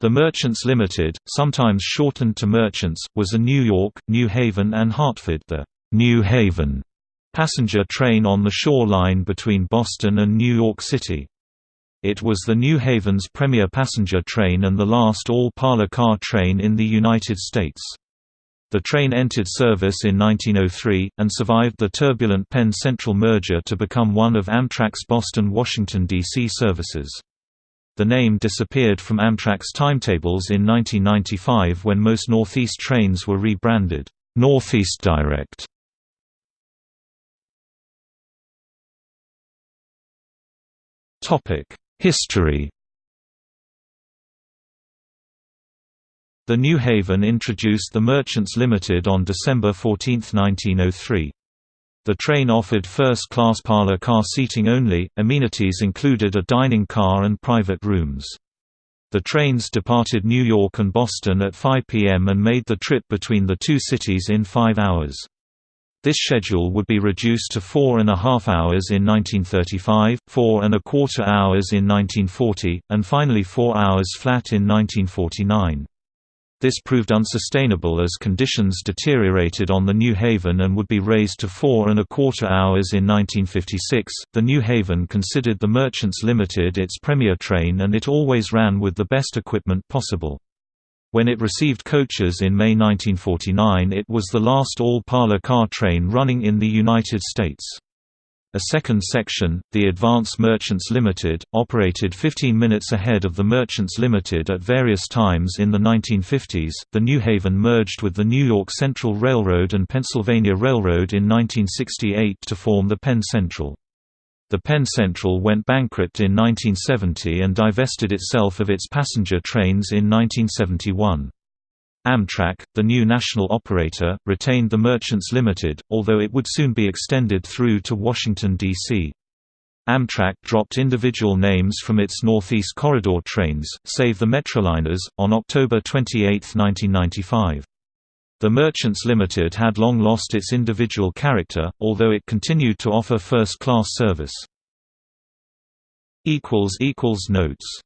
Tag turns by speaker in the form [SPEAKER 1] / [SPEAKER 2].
[SPEAKER 1] The Merchants Limited, sometimes shortened to Merchants, was a New York, New Haven and Hartford the New Haven passenger train on the shore line between Boston and New York City. It was the New Haven's premier passenger train and the last all-parlor car train in the United States. The train entered service in 1903, and survived the turbulent Penn Central merger to become one of Amtrak's Boston-Washington, D.C. services. The name disappeared from Amtrak's timetables in 1995 when most Northeast trains were rebranded, Northeast Direct. History The New Haven introduced the Merchants Limited on December 14, 1903. The train offered first-class parlor car seating only, amenities included a dining car and private rooms. The trains departed New York and Boston at 5 p.m. and made the trip between the two cities in five hours. This schedule would be reduced to four and a half hours in 1935, four and a quarter hours in 1940, and finally four hours flat in 1949. This proved unsustainable as conditions deteriorated on the New Haven and would be raised to four and a quarter hours in 1956. The New Haven considered the Merchants Limited its premier train and it always ran with the best equipment possible. When it received coaches in May 1949 it was the last all-parlor car train running in the United States. A second section, the Advance Merchants Limited, operated 15 minutes ahead of the Merchants Limited at various times in the 1950s. The New Haven merged with the New York Central Railroad and Pennsylvania Railroad in 1968 to form the Penn Central. The Penn Central went bankrupt in 1970 and divested itself of its passenger trains in 1971. Amtrak, the new national operator, retained the Merchants Limited, although it would soon be extended through to Washington, D.C. Amtrak dropped individual names from its Northeast Corridor trains, save the Metroliners, on October 28, 1995. The Merchants Limited had long lost its individual character, although it continued to offer first-class service. Notes